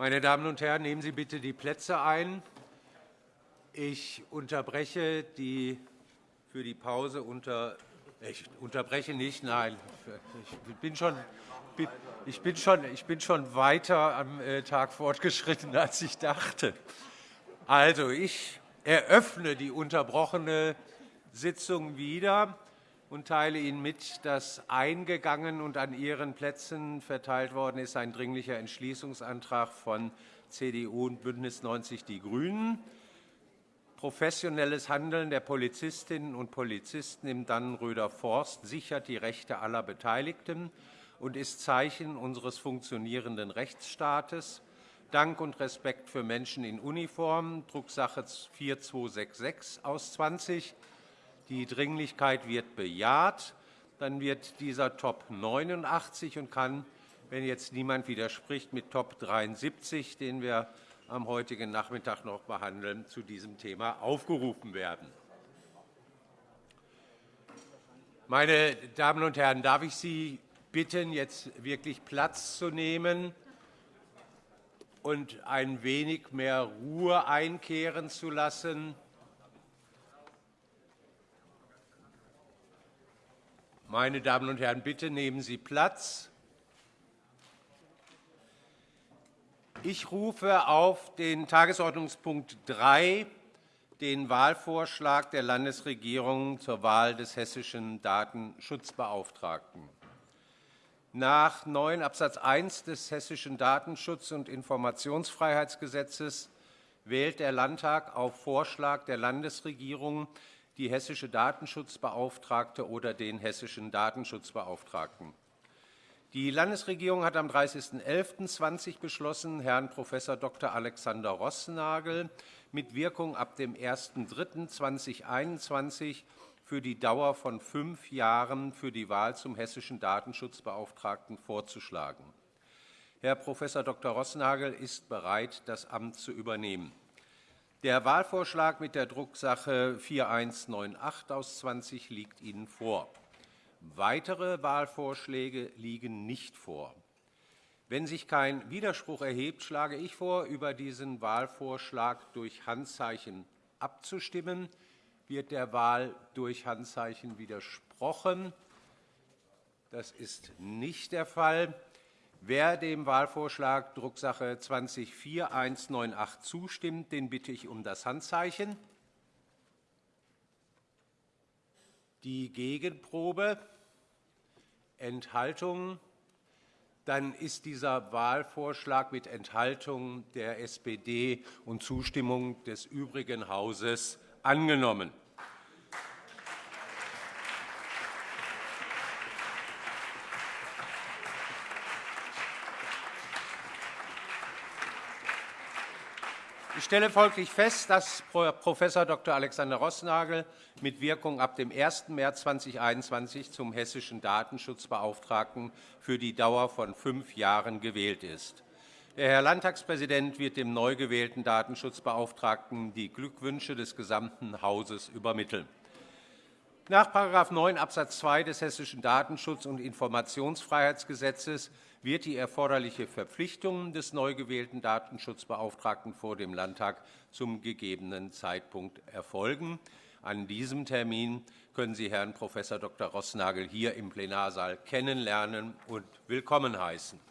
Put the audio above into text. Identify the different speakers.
Speaker 1: Meine Damen und Herren, nehmen Sie bitte die Plätze ein. Ich unterbreche die für die Pause unter ich unterbreche nicht, nein. Ich bin schon, ich bin schon, ich bin schon weiter am äh, Tag fortgeschritten, als ich dachte. Also, ich eröffne die unterbrochene Sitzung wieder und teile Ihnen mit, dass eingegangen und an Ihren Plätzen verteilt worden ist ein Dringlicher Entschließungsantrag von CDU und BÜNDNIS 90 die GRÜNEN. Professionelles Handeln der Polizistinnen und Polizisten im Dannenröder Forst sichert die Rechte aller Beteiligten und ist Zeichen unseres funktionierenden Rechtsstaates. Dank und Respekt für Menschen in Uniform, Drucksache 4266 aus 20. Die Dringlichkeit wird bejaht. Dann wird dieser Top 89 und kann, wenn jetzt niemand widerspricht, mit Top 73, den wir am heutigen Nachmittag noch behandeln, zu diesem Thema aufgerufen werden. Meine Damen und Herren, darf ich Sie bitten, jetzt wirklich Platz zu nehmen und ein wenig mehr Ruhe einkehren zu lassen? Meine Damen und Herren, bitte nehmen Sie Platz. Ich rufe auf den Tagesordnungspunkt 3 den Wahlvorschlag der Landesregierung zur Wahl des hessischen Datenschutzbeauftragten. Nach 9 Abs. 1 des Hessischen Datenschutz- und Informationsfreiheitsgesetzes wählt der Landtag auf Vorschlag der Landesregierung die hessische Datenschutzbeauftragte oder den hessischen Datenschutzbeauftragten. Die Landesregierung hat am 30.11.2020 beschlossen, Herrn Prof. Dr. Alexander Rossnagel mit Wirkung ab dem 01.03.2021 für die Dauer von fünf Jahren für die Wahl zum hessischen Datenschutzbeauftragten vorzuschlagen. Herr Prof. Dr. Rossnagel ist bereit, das Amt zu übernehmen. Der Wahlvorschlag mit der Drucksache 4198 aus 20 liegt Ihnen vor. Weitere Wahlvorschläge liegen nicht vor. Wenn sich kein Widerspruch erhebt, schlage ich vor, über diesen Wahlvorschlag durch Handzeichen abzustimmen. Wird der Wahl durch Handzeichen widersprochen? Das ist nicht der Fall. Wer dem Wahlvorschlag Drucksache 20-4198 zustimmt, den bitte ich um das Handzeichen. Die Gegenprobe Enthaltungen. Dann ist dieser Wahlvorschlag mit Enthaltung der SPD und Zustimmung des übrigen Hauses angenommen. Ich stelle folglich fest, dass Prof. Dr. Alexander Rossnagel mit Wirkung ab dem 1. März 2021 zum hessischen Datenschutzbeauftragten für die Dauer von fünf Jahren gewählt ist. Der Herr Landtagspräsident wird dem neu gewählten Datenschutzbeauftragten die Glückwünsche des gesamten Hauses übermitteln. Nach § 9 Abs. 2 des Hessischen Datenschutz- und Informationsfreiheitsgesetzes wird die erforderliche Verpflichtung des neu gewählten Datenschutzbeauftragten vor dem Landtag zum gegebenen Zeitpunkt erfolgen. An diesem Termin können Sie Herrn Prof. Dr. Rossnagel hier im Plenarsaal kennenlernen und willkommen heißen.